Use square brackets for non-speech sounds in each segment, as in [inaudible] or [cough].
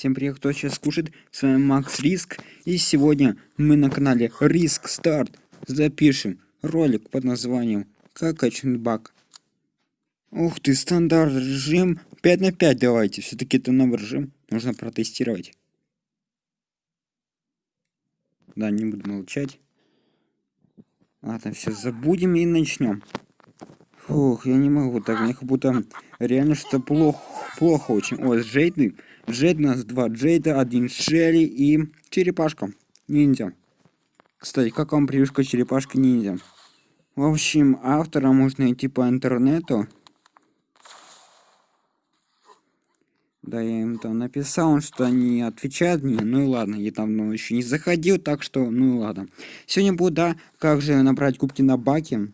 Всем привет, кто сейчас слушает, с вами Макс Риск, и сегодня мы на канале Риск Старт запишем ролик под названием «Как качнуть баг». Ух ты, стандарт режим 5 на 5 давайте, все-таки это новый режим, нужно протестировать. Да, не буду молчать. Ладно, все, забудем и начнем. Фух, я не могу так, мне как будто реально что плохо, плохо очень. О, с Джейдой. Джейд у нас два Джейда, один Шелли и черепашка. Ниндзя. Кстати, как вам привычка черепашки ниндзя? В общем, автора можно найти по интернету. Да, я им там написал, что они отвечают мне. Ну и ладно, я там ну, еще не заходил, так что, ну и ладно. Сегодня буду, да, как же набрать кубки на баке.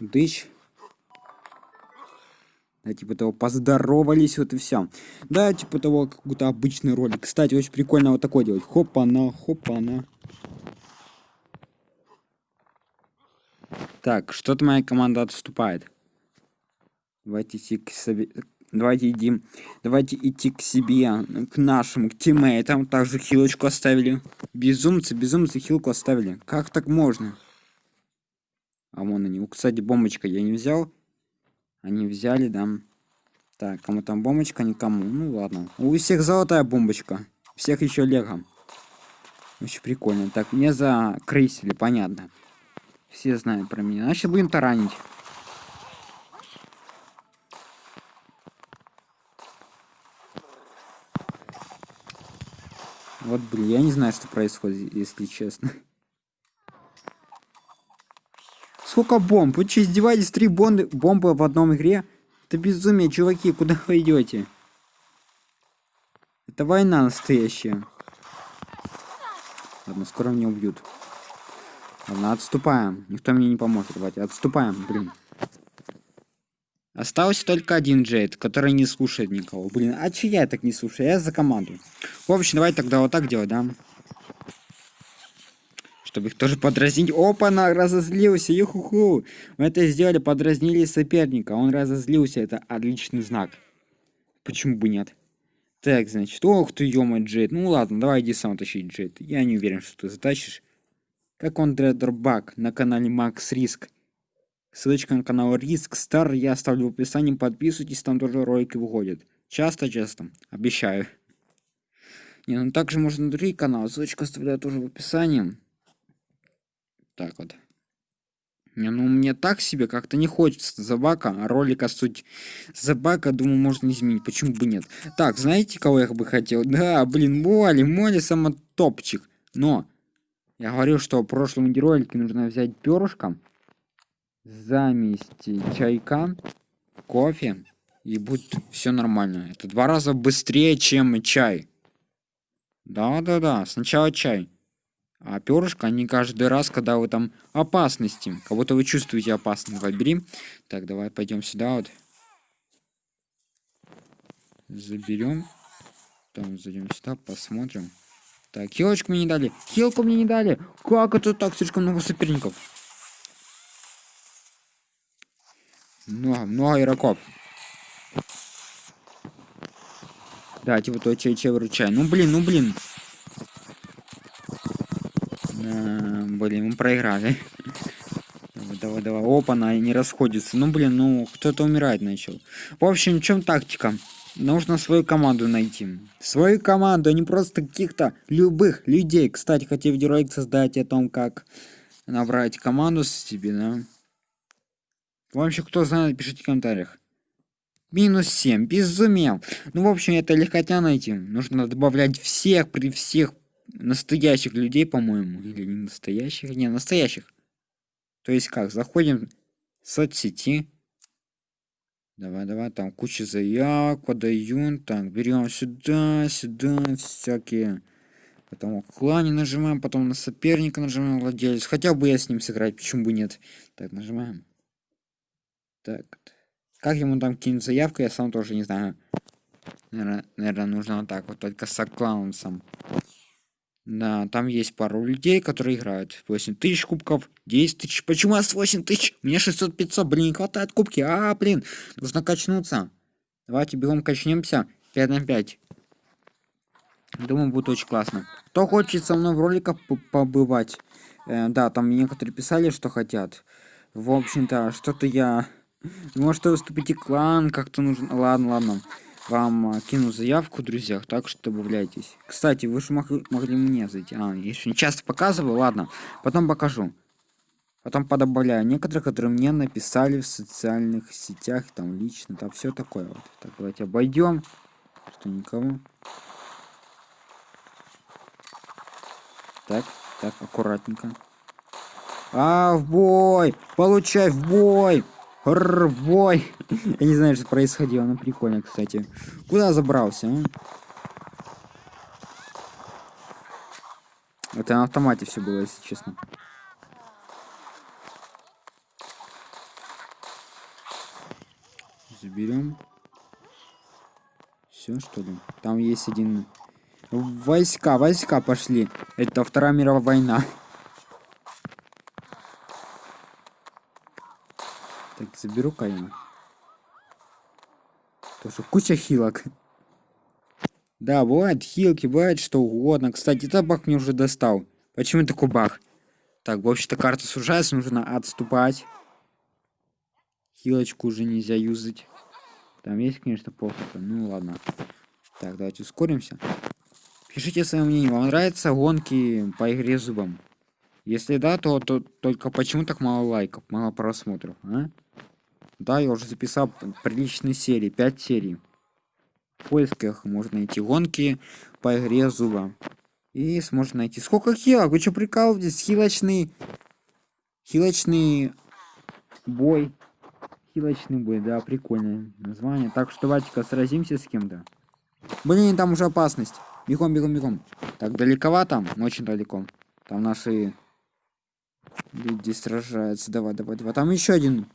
Дыщ. Да, типа того, поздоровались, вот и все. Да, типа того, какой-то обычный ролик. Кстати, очень прикольно вот такой делать. Хопа-на, хопа-на. Так, что-то моя команда отступает. Давайте идти к себе... Давайте идти, давайте идти к себе, к нашим, к тиммейтам. Также хилочку оставили. Безумцы, безумцы хилку оставили. Как так можно? А вон они. Кстати, бомбочка я не взял. Они взяли, да. Так, кому там бомбочка, никому. Ну ладно. У всех золотая бомбочка. Всех еще лего. Очень прикольно. Так, мне закрысили, понятно. Все знают про меня. Значит, будем таранить. Вот, блин, я не знаю, что происходит, если честно. Сколько бомб? Вы что, издеваетесь? Три бомбы, бомбы в одном игре? Это безумие, чуваки, куда вы идете? Это война настоящая. Ладно, скоро меня убьют. Ладно, отступаем. Никто мне не поможет. Давайте, отступаем, блин. Остался только один Джейд, который не слушает никого. Блин, а че я так не слушаю? Я за команду. В общем, давай тогда вот так делать, да? Чтобы их тоже подразнить. Опа, на разозлился, юху-ху. Мы это сделали, подразнили соперника. Он разозлился, это отличный знак. Почему бы нет? Так, значит, ох ты, ё Джейд. Ну ладно, давай иди сам тащить Джейд. Я не уверен, что ты затащишь. Как он Дредербак на канале Макс Риск. Ссылочка на канал Риск Стар я оставлю в описании. Подписывайтесь, там тоже ролики выходят. Часто-часто. Обещаю. Не, ну также можно на другие каналы. Ссылочку оставляю тоже в описании. Так вот. Ну мне так себе как-то не хочется забака, а ролика суть забака, думаю, можно изменить. Почему бы нет? Так, знаете, кого я бы хотел? Да, блин, Моли, Моли сама топчик. Но я говорил, что в прошлом ролике нужно взять перышко замести чайка, кофе, и будет все нормально. Это два раза быстрее, чем чай. Да-да-да, сначала чай. А перышко, они каждый раз, когда вы там опасности, будто вы чувствуете опасность. Давай, Так, давай пойдем сюда вот. Заберем. Там зайдем сюда, посмотрим. Так, хилочку мне не дали. Хилку мне не дали. Как это так? Слишком много соперников. Много, много игроков. Да, типа то че, че выручай. Ну блин, ну блин. А, блин, мы проиграли. Давай, давай, давай. Опа, она не расходится. Ну блин, ну кто-то умирать начал. В общем, в чем тактика? Нужно свою команду найти. Свою команду, а не просто каких-то любых людей. Кстати, хотел видеоролик создать о том, как набрать команду с себе, да? Вообще, кто знает, пишите в комментариях. Минус 7. Безумел. Ну, в общем, это легкотня найти. Нужно добавлять всех при всех настоящих людей, по-моему. Или не настоящих? Не, настоящих. То есть как? Заходим в соцсети. Давай, давай, там куча заявок подают. Так, берем сюда, сюда, всякие. Потом клане нажимаем, потом на соперника нажимаем владелец. Хотя бы я с ним сыграть, почему бы нет. Так, нажимаем. Так. Как ему там кинуть заявку, я сам тоже не знаю. Наверное, наверное нужно вот так вот, только с аккаунтом. Да, там есть пару людей, которые играют. 8 тысяч кубков, 10 тысяч. Почему у нас 8 тысяч? Мне 600-500, блин, не хватает кубки. А, блин, нужно качнуться. Давайте бегом качнемся. 5 на 5. Думаю, будет очень классно. Кто хочет со мной в роликах побывать? Э, да, там некоторые писали, что хотят. В общем-то, что-то я... Может, выступите клан, как-то нужно... Ладно, ладно. Вам э, кину заявку, друзья, так что добавляйтесь. Кстати, вы же мог... могли мне зайти. А, я еще не часто показываю, ладно. Потом покажу. Потом подобавляю некоторые, которые мне написали в социальных сетях, там лично, там все такое вот. Так, давайте обойдем. Что никого. Так, так, аккуратненько. А, в бой! Получай, в бой! Бой! Я не знаю, что происходило, но прикольно, кстати. Куда забрался, а? Это на автомате все было, если честно. Заберем. Все, что ли? Там есть один Войска, войска пошли. Это Вторая мировая война. Так, заберу-ка я. Тоже куча хилок. Да, бывает хилки, бывает что угодно. Кстати, этот баг мне уже достал. Почему такой баг? Так, в общем-то карта сужается, нужно отступать. Хилочку уже нельзя юзать. Там есть, конечно, плохо. Ну ладно. Так, давайте ускоримся. Пишите свое мнение, вам нравятся гонки по игре зубом? Если да, то, то только почему так мало лайков, мало просмотров, а? Да, я уже записал приличные серии, 5 серий. В поисках можно найти гонки по игре зуба. И сможете найти. Сколько хилок? Вы что прикалываетесь? Хилочный... Хилочный бой. Хилочный бой, да, прикольное название. Так что давайте-ка сразимся с кем-то. Блин, там уже опасность. Бегом, бегом, бегом. Так, далековато, очень далеко. Там наши люди сражаются. Давай, давай, давай. Там еще один.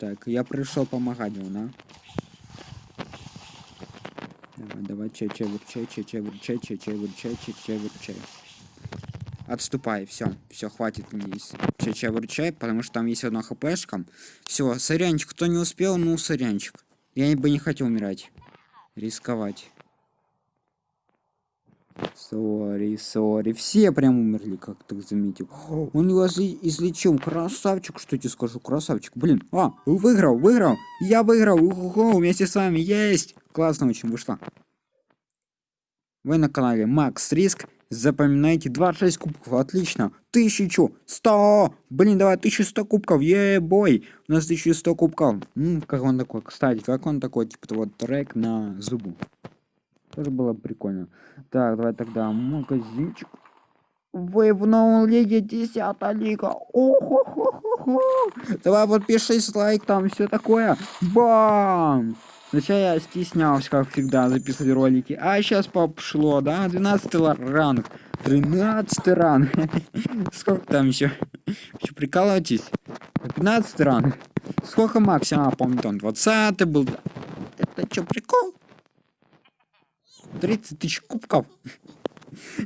Так, я пришел помогать да? Давай, давай, чай, чай, вырчай, чай, чай, вырчай, чай, чай, вырчай, чай, чай, вырчай. Отступай, все, все, хватит мне. Чай, чай, вырчай, потому что там есть одна хпшка. Все, сорянчик, кто не успел, ну, сорянчик. Я бы не хотел умирать. Рисковать. Сори, сори. Все прям умерли, как ты заметил. Он его излечил. Красавчик, что тебе скажу, красавчик. Блин, а, выиграл, выиграл. Я выиграл. Уху, вместе с вами. Есть. Классно очень вышло. Вы на канале Макс Риск. Запоминайте 26 кубков, отлично. Тысячу, сто, блин, давай 1100 кубков, ебой. У нас 1100 кубков. М как он такой, кстати, как он такой, типа вот трек на зубу. Тоже было прикольно. Так, давай тогда магазинчик. Вы в новом лиге 10 лига. Охо-хо-хо-хо. Давай подпишись, лайк, там все такое. Бам! Сначала я стеснялся, как всегда, записывать ролики. А сейчас пошло, да? 12 ранг. 13 ранг. [laughs] Сколько там еще? Еще прикалываетесь? 15 ранг. Сколько максимум? Помню, там 20 был. Это что, прикол? 30 тысяч кубков.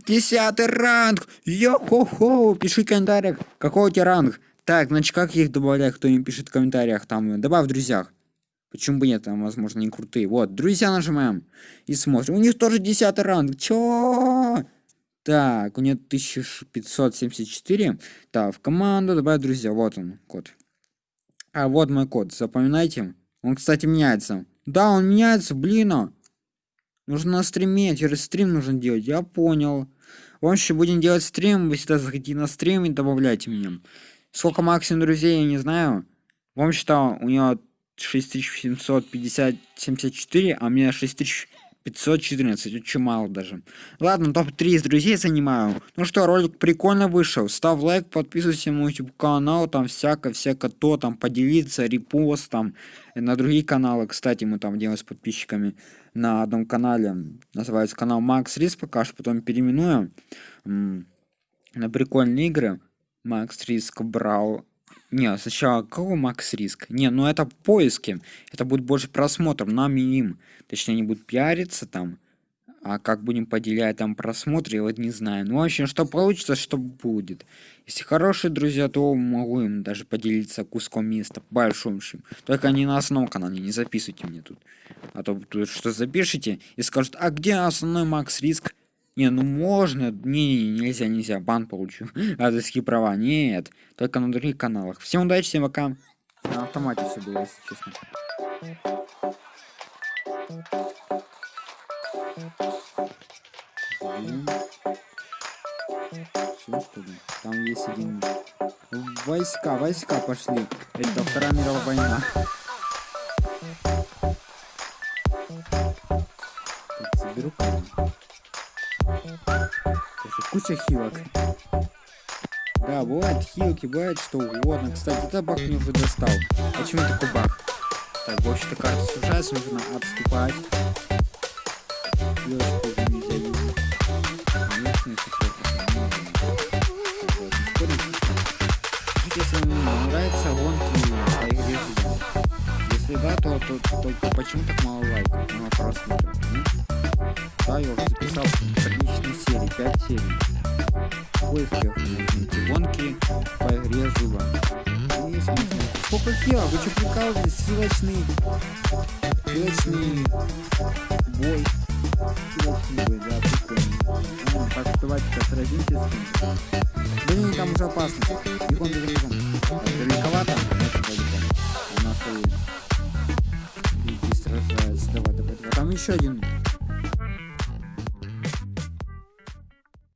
Десятый ранг! Йо-хо-хо! Пиши в комментариях, какой у тебя ранг. Так, значит, как их добавлять, кто им пишет в комментариях, там, добавь в друзьях. Почему бы нет, там, возможно, не крутые. Вот, друзья нажимаем и смотрим. У них тоже 10 ранг. Чё? Так, у нее 1574. Так, в команду добавить друзья. Вот он, код. А, вот мой код. Запоминайте. Он, кстати, меняется. Да, он меняется, блин. Нужно на стриме, через стрим нужно делать. Я понял. В общем, будем делать стрим. Вы всегда заходите на стрим и добавляйте меня. Сколько максимум друзей, я не знаю. В общем-то, у нее 6754, а у меня 6514, очень мало даже. Ладно, топ-3 из друзей занимаю. Ну что, ролик прикольно вышел. Ставь лайк, подписывайся на мой YouTube канал, там всякое-всякое то, там поделиться, репост, там на другие каналы. Кстати, мы там делаем с подписчиками на одном канале. Называется канал Макс Риск, пока что потом переименуем. На прикольные игры. Макс Риск брал не, сначала какого макс риск? Не, ну это поиски. Это будет больше просмотров, нам и им. Точнее, они будут пиариться там. А как будем поделять там просмотры, вот не знаю. Ну, в общем, что получится, что будет. Если хорошие друзья, то могу им даже поделиться куском места большущим. Только не на основном канале, не записывайте мне тут. А то тут что запишите и скажут, а где основной Макс Риск? Не, ну можно, не, не, нельзя, нельзя, бан получу. [laughs] Авторские права, нет, только на других каналах. Всем удачи, всем пока. На автомате все было, если честно. Что ли? Там есть один... Войска, войска пошли. Это Вторая мировая война. Заберу камень. Куча хилок. Да, бывает хилки, бывает что угодно. Кстати, этот баг мне уже достал. Почему такой баг? Так, вообще-то карта сужается, нужно отступать. Хилочку уже нельзя юзать. Конечно, ну, спорим. Пишите, если вам нравится гонки по игре. Если да, то, то, только почему так мало лайков, мало просмотров? Уже записал приличные серии, 5 серий. В поисках нужны гонки по игре зуба. Сколько хила? Вы что прикалываетесь? Силочный... Силочный бой. Силочный бой, да, прикольно. Так, давайте-ка сразимся с ним. Блин, там уже опасно. Бегом, бегом, бегом. Далековато? Это далеко. У нас и... И сражается. Давай, давай, давай. Там еще один